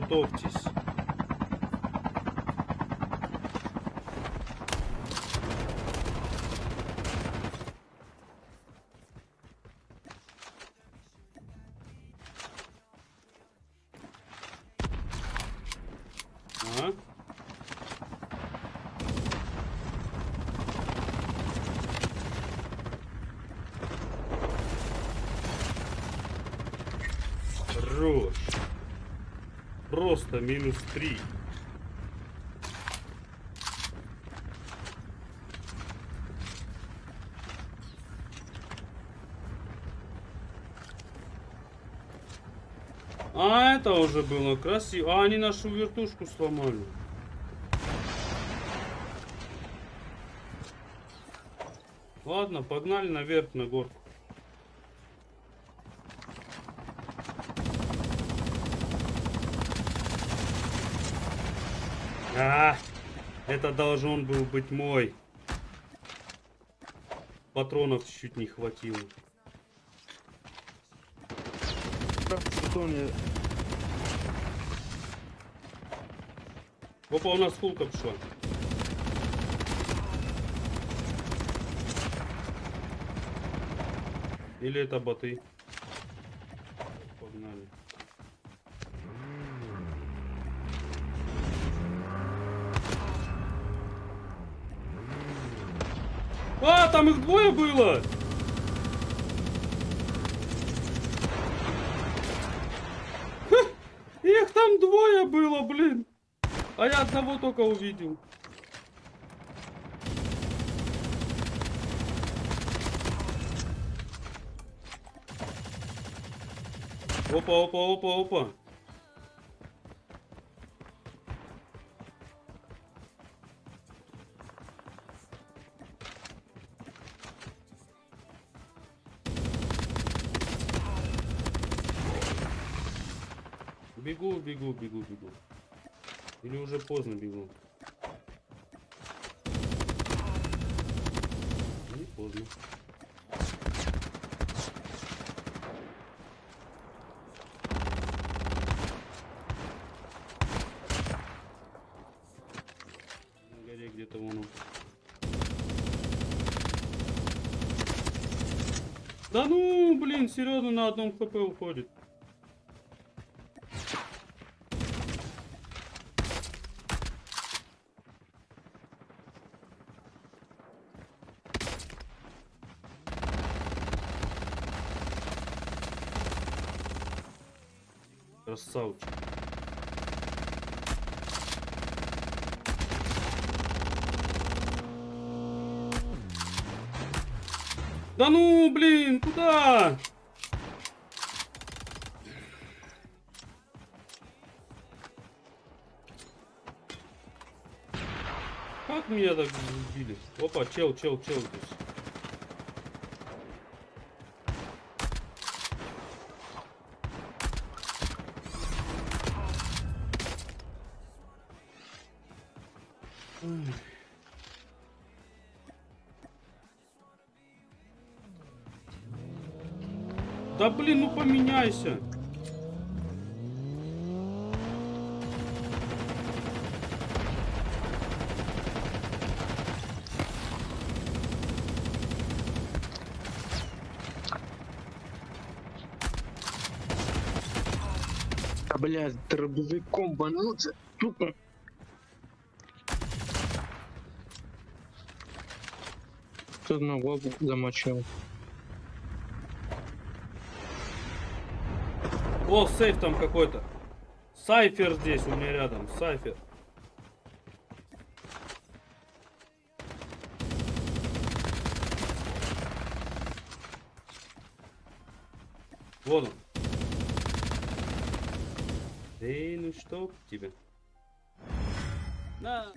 Готовьтесь. А? Хорош. Просто минус три. А, это уже было красиво. А, они нашу вертушку сломали. Ладно, погнали наверх на горку. А, это должен был быть мой. Патронов чуть не хватило. Опа, у нас фулка пошла. Или это боты? Погнали. А, там их двое было! Ха, Их там двое было, блин! А я одного только увидел. Опа, опа, опа, опа. Бегу, бегу, бегу, бегу. Или уже поздно бегу? Не поздно. На горе где-то вон он. Да ну, блин, серьезно на одном хп уходит. Красавчик. Да ну, блин, куда? Как меня так убили? Опа, чел, чел, чел здесь. Да блин, ну поменяйся. А, блядь, дробовиком бануться. Тупо. Кто на голову замочил. О, сейф там какой-то. Сайфер здесь у меня рядом. Сайфер. Вот он. Эй, ну что тебе? На.